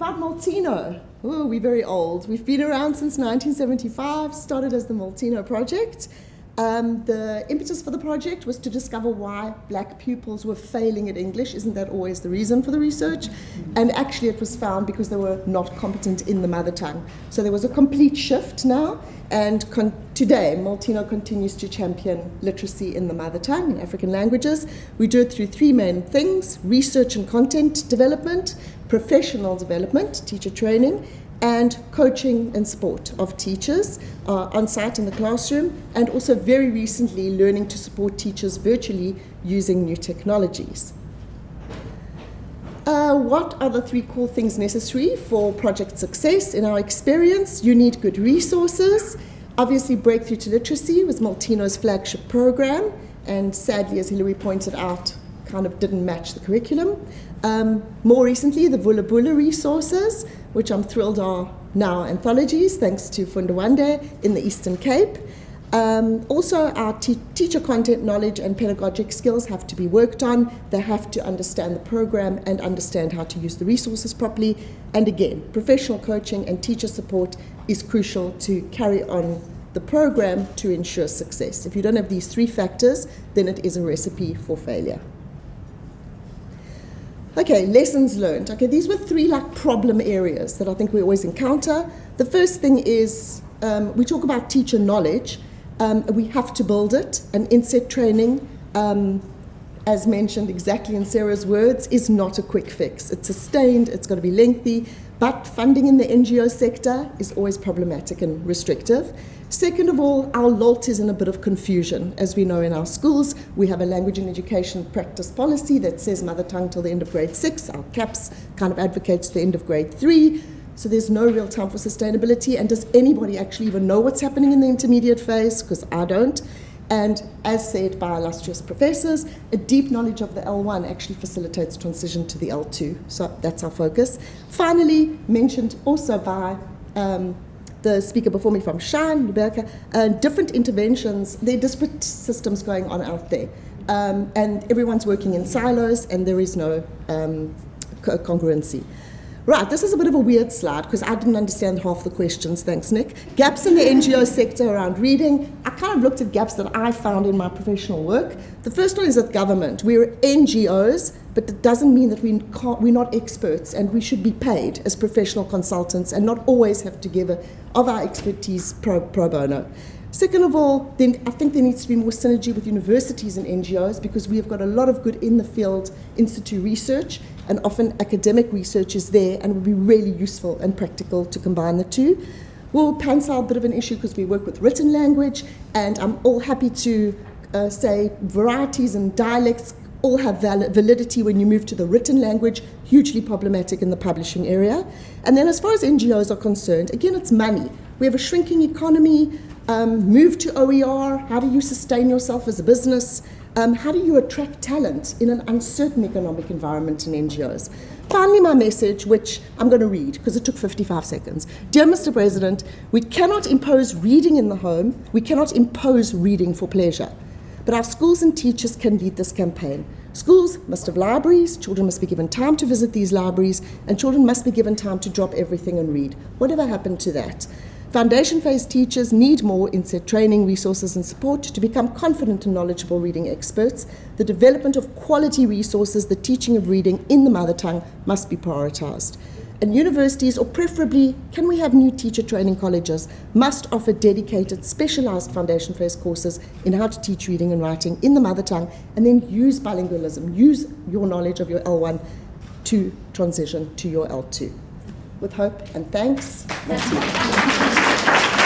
about Molteno? Oh, we're very old. We've been around since 1975, started as the Molteno Project. Um, the impetus for the project was to discover why black pupils were failing at English. Isn't that always the reason for the research? And actually, it was found because they were not competent in the mother tongue. So there was a complete shift now. And today, Molteno continues to champion literacy in the mother tongue, in African languages. We do it through three main things research and content development, professional development, teacher training, and coaching and support of teachers uh, on site in the classroom, and also very recently learning to support teachers virtually using new technologies. Uh, what are the three core things necessary for project success? In our experience, you need good resources. Obviously, Breakthrough to Literacy was Molteno's flagship program, and sadly, as Hilary pointed out, kind of didn't match the curriculum. Um, more recently, the Vula Bula resources, which I'm thrilled are now anthologies, thanks to Funda Wande in the Eastern Cape. Um, also, our te teacher content knowledge and pedagogic skills have to be worked on. They have to understand the program and understand how to use the resources properly. And again, professional coaching and teacher support is crucial to carry on the program to ensure success. If you don't have these three factors, then it is a recipe for failure. Okay, lessons learned. Okay, these were three like problem areas that I think we always encounter. The first thing is um, we talk about teacher knowledge. Um, we have to build it, and inset training, um, as mentioned exactly in Sarah's words, is not a quick fix. It's sustained, it's got to be lengthy, but funding in the NGO sector is always problematic and restrictive. Second of all, our LOLT is in a bit of confusion. As we know in our schools, we have a language and education practice policy that says mother tongue till the end of grade six. Our CAPS kind of advocates the end of grade three. So there's no real time for sustainability. And does anybody actually even know what's happening in the intermediate phase? Because I don't. And as said by illustrious professors, a deep knowledge of the L1 actually facilitates transition to the L2. So that's our focus. Finally, mentioned also by um, the speaker before me from Shine, Rebecca, uh, different interventions, there are disparate systems going on out there. Um, and everyone's working in silos and there is no um, congruency. Right, this is a bit of a weird slide because I didn't understand half the questions, thanks Nick. Gaps in the NGO sector around reading. I kind of looked at gaps that I found in my professional work. The first one is at government. We're NGOs, but it doesn't mean that we we're not experts and we should be paid as professional consultants and not always have to give a, of our expertise pro, pro bono. Second of all, then I think there needs to be more synergy with universities and NGOs because we have got a lot of good in the field institute research and often academic research is there and would be really useful and practical to combine the two. Well, PanSALB a bit of an issue because we work with written language and I'm all happy to uh, say varieties and dialects all have validity when you move to the written language, hugely problematic in the publishing area. And then as far as NGOs are concerned, again, it's money. We have a shrinking economy, um, move to OER, how do you sustain yourself as a business? Um, how do you attract talent in an uncertain economic environment in NGOs? Finally, my message, which I'm going to read because it took 55 seconds. Dear Mr. President, we cannot impose reading in the home. We cannot impose reading for pleasure. But our schools and teachers can lead this campaign. Schools must have libraries, children must be given time to visit these libraries, and children must be given time to drop everything and read. Whatever happened to that? Foundation phase teachers need more inset training, resources, and support to become confident and knowledgeable reading experts. The development of quality resources, the teaching of reading in the mother tongue must be prioritized. And universities, or preferably, can we have new teacher training colleges, must offer dedicated, specialized foundation phase courses in how to teach reading and writing in the mother tongue, and then use bilingualism, use your knowledge of your L1 to transition to your L2. With hope and thanks. Thank you.